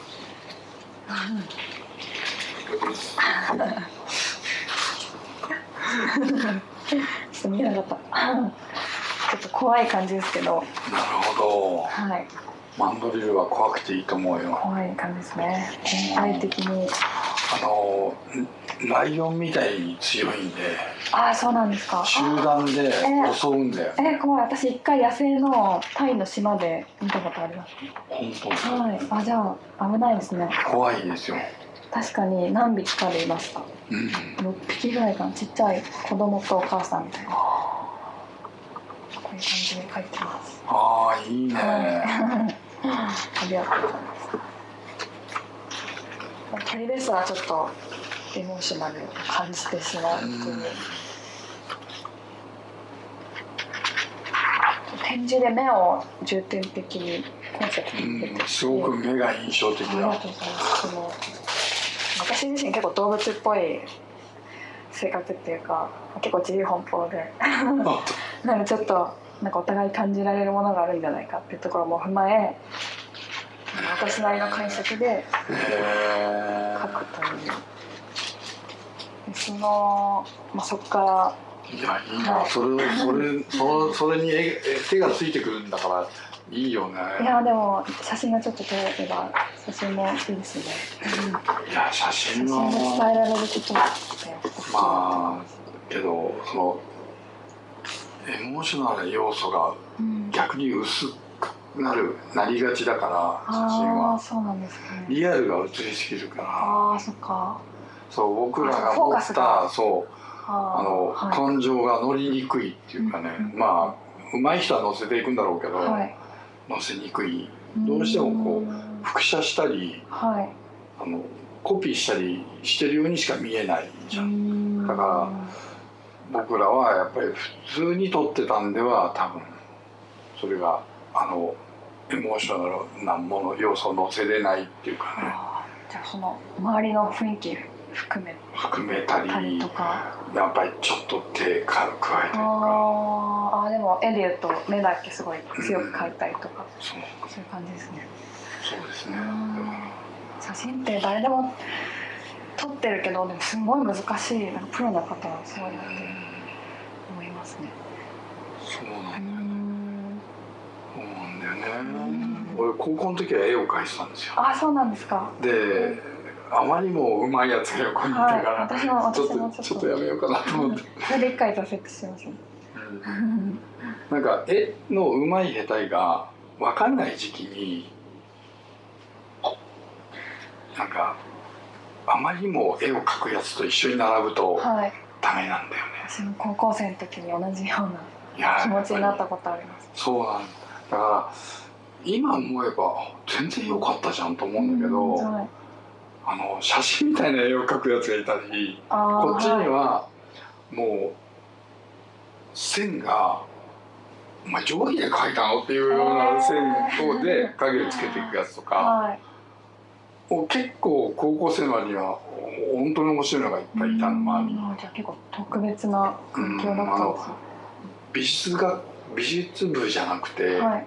ちょっと見えなかった。ちょっと怖い感じですけど。なるほど。はい。マンドリルは怖くていいと思うよ。怖い感じですね。全体的に。あのライオンみたいに強いんで。ああそうなんですか。集団で襲うんだよ。えー、怖い。私一回野生のタイの島で見たことあります。本当にはい。あじゃあ危ないですね。怖いですよ、確かに何匹かでいました。うん、6匹ぐらいかな。ちっちゃい子供とお母さんみたいな。こういう感じで書いてます。ああいいね、はいありがとうございます。鳥ですらちょっとエモーショナルを感じてしまうという。うん。展示で目を重点的にコンセプトに出てう。ん、すごく目が印象的ありがだとうございます私自身結構動物っぽい性格っていうか結構自由奔放で。あ。なんかちょっとなんかお互い感じられるものがあるんじゃないかっていうところも踏まえ私なりの解釈で書くという。でその、まあ、そこからいやいいな、はい。それそれそそれに絵絵手がついてくるんだからいいよね。いやでも写真がちょっと撮れれば写真もいいですね、うんいや写写真真で伝えはられることまあけどそのエモーショナルな要素がうん。逆に薄くなるなりがちだから写真は。そうなんですね。リアルが映りすぎるから。ああそっか。そう僕らが持ったそうあの、はい。感情が乗りにくいっていうかね、うん。まあ上手い人は乗せていくんだろうけど、はい乗せにくい。どうしてもこううん複写したりはい。あのコピーしたりしてるようにしか見えないじゃん、だから僕らはやっぱり普通に撮ってたんでは多分それがあのエモーショナルなもの要素を乗せれないっていうかね。じゃあその周りの雰囲気含め含めたりやっぱりちょっと手か加えたりとか。あーあーでも絵で言うと目だけすごい強く描いたりとか、そう。そういう感じですね。そうですね。うん写真って誰でも撮ってるけどでもすごい難しいなんかプロの方はすごいなって思いますね。そうなんだようん。そうなんだよね。ん。俺高校の時は絵を描いてたんですよ。あそうなんですか。であまりもうまいやつが横にいたから、はいちょっと。ちょっとやめようかなと思って、それで一回挫折しましたなんか絵のうまい下手が分かんない時期になんかあまりにも絵を描くやつと一緒に並ぶとはい。ダメなんだよね。私も高校生の時に同じような気持ちになったことあります。りそうなんだ。だから今思えば全然良かったじゃんと思うんだけど、うんはい、あの写真みたいな絵を描くやつがいたりこっちにいはもう線が「お前定規で描いたの?」っていうような線をで影をつけていくやつとかはい。もう結構高校生までには本当に面白いのがいっぱいいたの周り。にうんじゃあ結構特別な環境だったんですね。美術が美術部じゃなくてはい。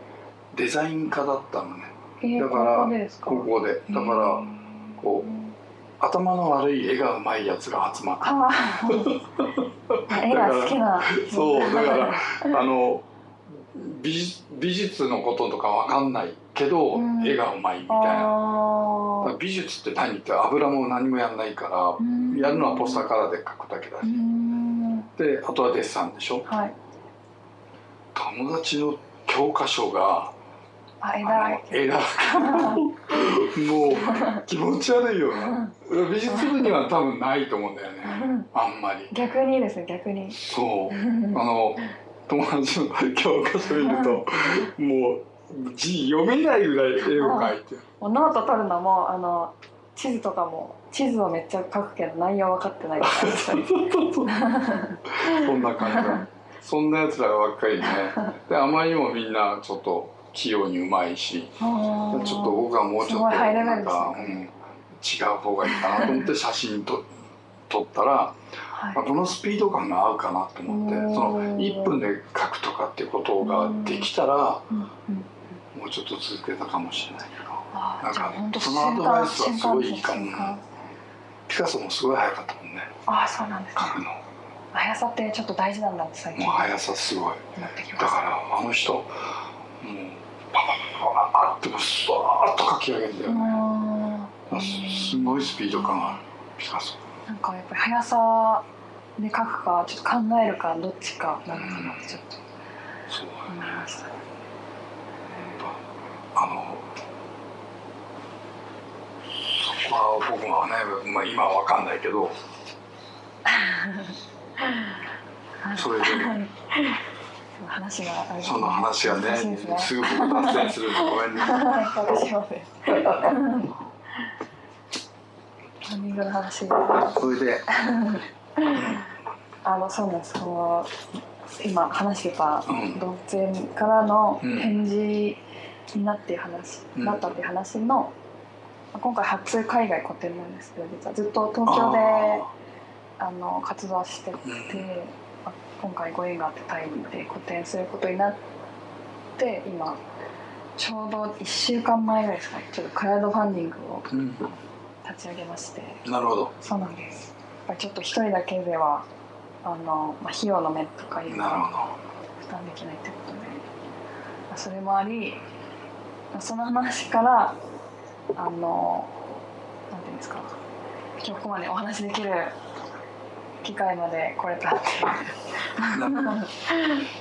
デザイン科だったのね。えー、だから高校でだからこう頭の悪い絵がうまいやつが集まって 絵が好きな。そうだから あの美術美術のこととかわかんないけど、うん。絵がうまいみたいな。美術って何って油も何もやんないからーやるのはポスターカラーで描くだけだうし、ん。であとはデッサンでしょ。はい。友達の教科書がもう気持ち悪いよね美術部には多分ないと思うんだよね。あんまり。逆にですね逆に。そう。あの友達の教科書見るともう字読めないぐらい絵を描いてノート取るのもあの地図とかも地図をめっちゃ書くけど内容分かってない そんな感じだ。そんなやつらばっかりね。であまりにもみんなちょっと器用にうまいしちょっと僕はもうちょっとなんか、うん、違う方がいいかなと思って写真と撮ったら、はい。まあこのスピード感が合うかなと思ってその1分で描くとかっていうことができたらうんうん。もうちょっと続けたかもしれないけど。あなんかそのアドバイスはすごいいいかも瞬間瞬間てカソもすごい速かったもんね。ああそうなんですね。彼の。も速さってちょっと大事なんだって最う近速さすごい。だからあの人もうパパパパパってもスワッと書き上げるんだよね、すごいスピード感あるピカソなんかやっぱり速さで書くかちょっと考えるかどっちかなのかなってちょっと思いましたあのそこは僕はね、まあ、今は分かんないけどそれで話があれその話がねすね。すぐ僕脱線するごめんね。私もです。タイミングの話それであのそうなんです。この今話してたうん動物園からのうん展示になって話、うんなったっていう話の今回初海外個展なんです。けど実はずっと東京でああの活動してて、うんまあ今回ご縁があってタイで個展することになって今ちょうど1週間前ぐらいですかね。ちょっとクラウドファンディングを立ち上げまして。なるほど。そうなんです。やっぱりちょっと一人だけではあの、まあ、費用の面とかいうのは負担できないってことで、まあ、それもありまあその話からあのなんていうんですか。今日ここまでお話できる機会まで来れた。っていう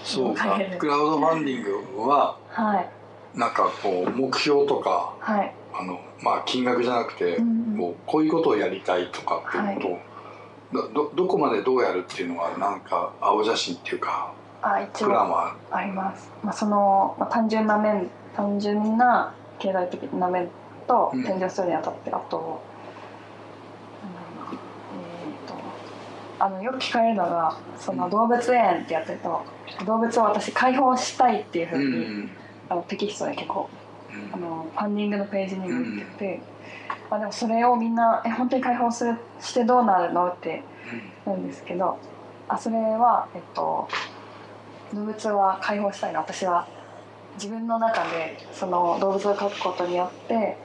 そうかクラウドファンディングははい。なんかこう目標とかはい。あのまあ金額じゃなくて、うんこうこういうことをやりたいとかっていうことを、どどどこまでどうやるっていうのはなんか青写真っていうかあ一応あります、まあ、その、まあ、単純な面単純な経済的な面とうん。展示をするにあたって、あとなんだろうなえー、とあのよく聞かれるのがその動物園ってやってると動物を私解放したいっていうふううに、ん。あのテキストで結構うん。あのファンディングのページにも言ってて、まあ、でもそれをみんな「え本当に解放するしてどうなるの?」って言うん。ですけどあそれは、えっと、動物は解放したいの。私は自分の中でその動物を描くことによって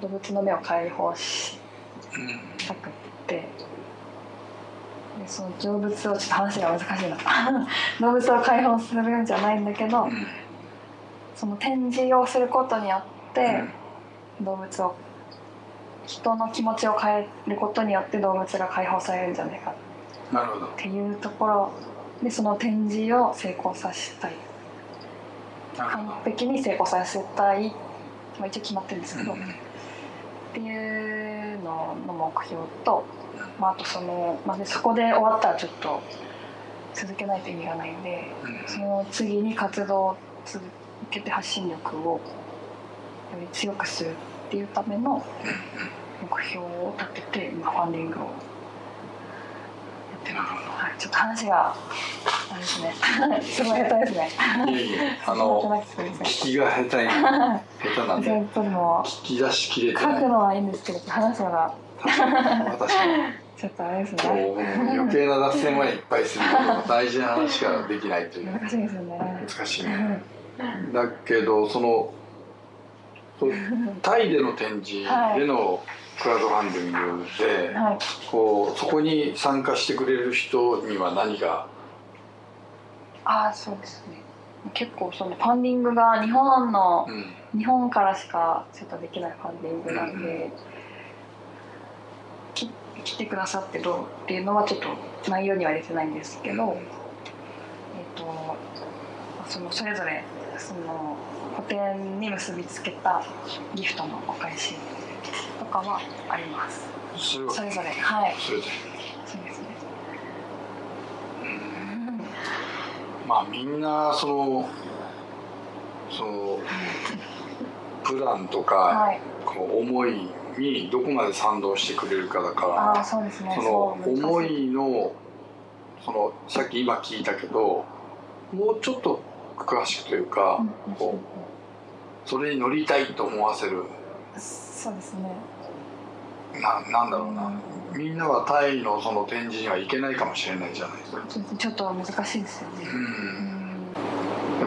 動物の目を解放したくってでその動物をちょっと話が難しいな。動物を解放するんじゃないんだけど、うん。その展示をすることによって、動物を人の気持ちを変えることによって動物が解放されるんじゃないか。なるほど。っていうところでその展示を成功させたい。完璧に成功させたい、まあ、一応決まってるんですけど、うん。っていうのの目標と、まあ、あとその、まあ、でそこで終わったらちょっと続けないと意味がないんでうん。その次に活動を続けて発信力をより強くするっていうための目標を立てて今ファンディングをやってます、はい、ちょっと話があれですね。すごい下手ですね。いえいえ。あの 聞きが下手に下手なんで。聞き出しきれてない。書くのはいいんですけど話すのが。確かに。私もちょっとあれですこねう余計な脱線はいっぱいする。け ど大事な話ができないという。難しいですよね。難しいね。だけどそのタイでの展示でのクラウドファンディングで、はい。こうそこに参加してくれる人には何がああそうですね。結構そのファンディングが日本のうん。日本からしかちょっとできないファンディングなんで、うき来てくださってどうっていうのはちょっと内容には入れてないんですけど、えっとそのそれぞれその個展に結びつけたギフトのお返しとかはあります。それはそれぞれはい。それでそうですね。まあみんなそのその プランとか、はい。こう思いにどこまで賛同してくれるかだからその思いのそのさっき今聞いたけどもうちょっと詳しくというか、うんうそれに乗りたいと思わせる。そうですね。ななんだろうな、みんなはタイのその展示には行けないかもしれないじゃないですか。ちょっと難しいですよね。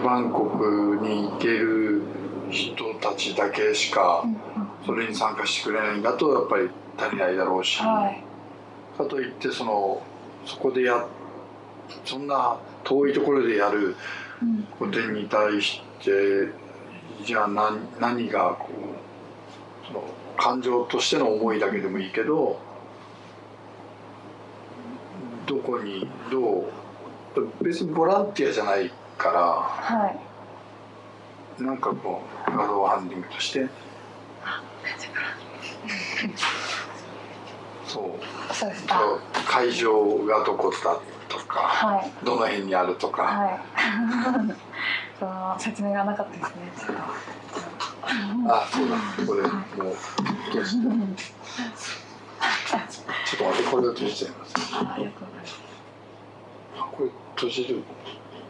バンコクに行ける人たちだけしかうんそれに参加してくれないんだとやっぱり足りないだろうし、はい。かといってそのそこでやそんな遠いところでやるうん。ことに対してじゃあ何何がこうその感情としての思いだけでもいいけどどこにどう別にボランティアじゃないかはい。らなんかこう画像ハンディングとしてそう。そう会場がどこだとかはい。どの辺にあるとか、はい。その説明がなかったですねちょっとあそうだこれもう閉じてちょっと待ってこれを閉じちゃいますあありがとうございますあこれ閉じる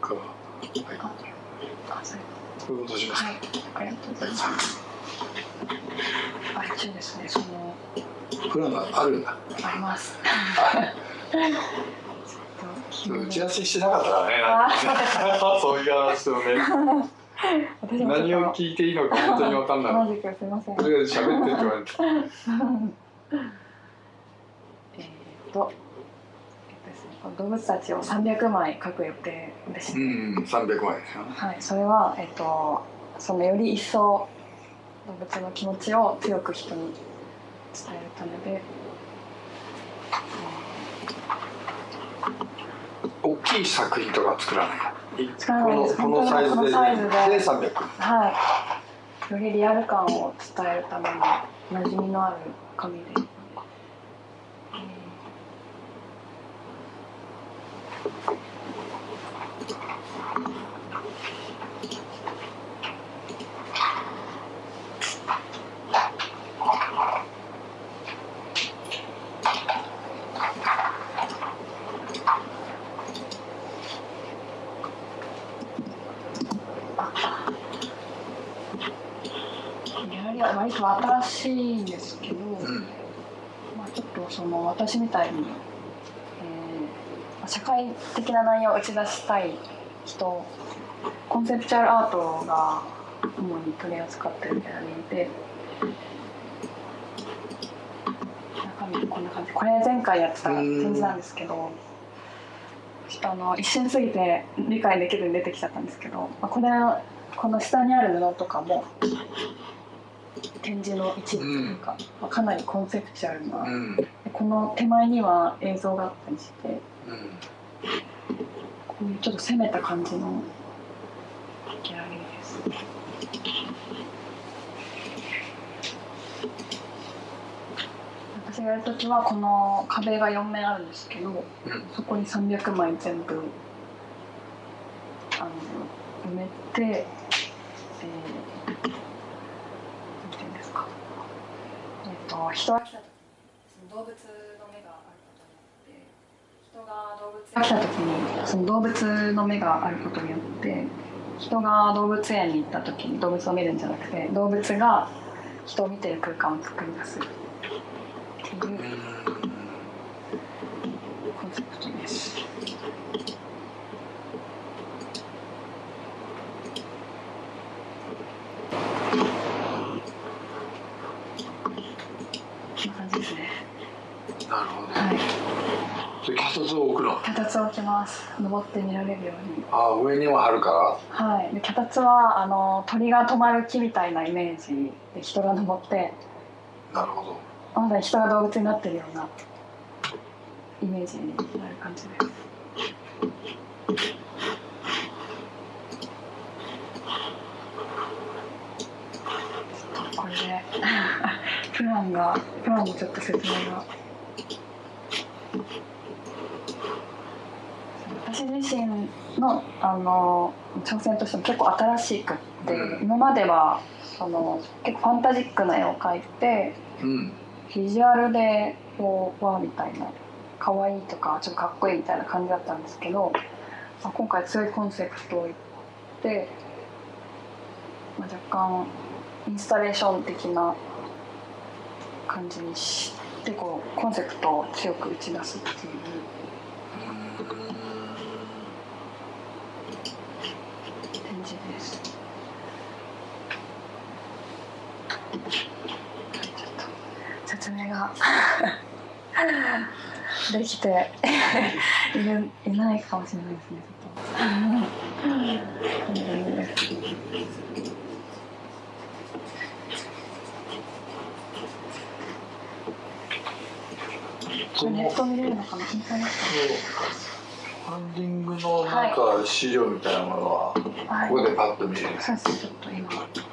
かはいこれも閉じますか、はい。ありがとうござい。ますあ一応ですね。そのプランがあるんだ。あります。打ち合わせしてなかったからね。あ そういう話をね。何を聞いていいのか本当に分かんない。同じくすいませんとりあえず喋ってって言われて。えーっと、えっとですね、この動物たちを300枚描く予定でして、うん300万円ですよね。はい、それは、えっと、そのより一層動物の気持ちを強く人に伝えるためで、大きい作品とか作らない？このこのサイズでで。で300はい、よりリアル感を伝えるために馴染みのある紙で。えーギャラリーは割と新しいんですけど、うんまあ、ちょっとその私みたいに、えー社会的な内容を打ち出したい人コンセプチュアルアートが主に取り扱ってるギャラリーで中身こんな感じ。これ前回やってた展示なんですけどちょっとあの一瞬過ぎて理解できるように出てきちゃったんですけど、まあ、これこの下にある布とかも展示の一部というか、まあ、かなりコンセプチュアルな、うん。でこの手前には映像があったりしてうん。こういうちょっと攻めた感じのギャラリーです。私がやるときはこの壁が4面あるんですけど、うん。そこに300枚全部あの埋めて、えー、なんていうんですか、えっ、と人が来た時に動物の目があることによって人が動物が来た時にその動物の目があることによって人が動物園に行った時に動物を見るんじゃなくて動物が人を見てる空間を作り出すっていうコンセプトです。こんな感じですね。なるほどはい。それ脚立を置くの脚立を置きます。登って見られるように。あ上にも貼るから？はい。で脚立はあの鳥が止まる木みたいなイメージで人が登って、なるほどまだ人が動物になってるようなイメージになる感じです。これで プランがプランのちょっと説明が。私自身のあの挑戦としても結構新しくって、うん。今まではその結構ファンタジックな絵を描いてうん。ビジュアルでこうわーみたいな可愛いとかちょっとかっこいいみたいな感じだったんですけど、まあ、今回強いコンセプトを言って、まあ、若干インスタレーション的な感じにしてこうコンセプトを強く打ち出すっていうが。できて いるいないかもしれないですねちょっと。ネット見れるのかな？インターネットファンディングのなんか資料みたいなものは、ここでパッと見れる、はい、うですち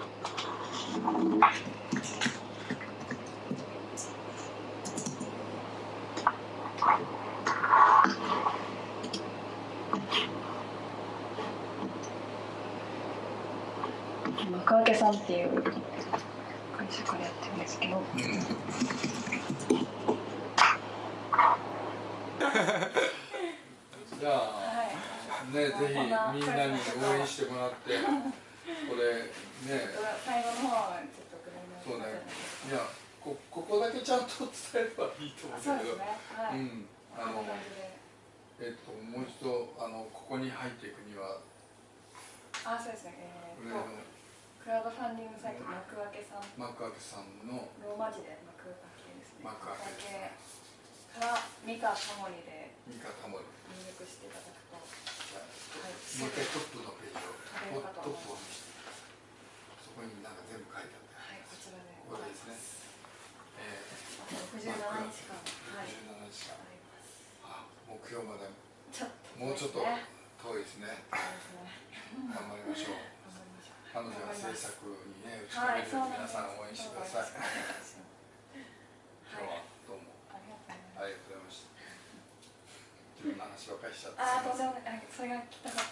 タモリで。三。それがたかった。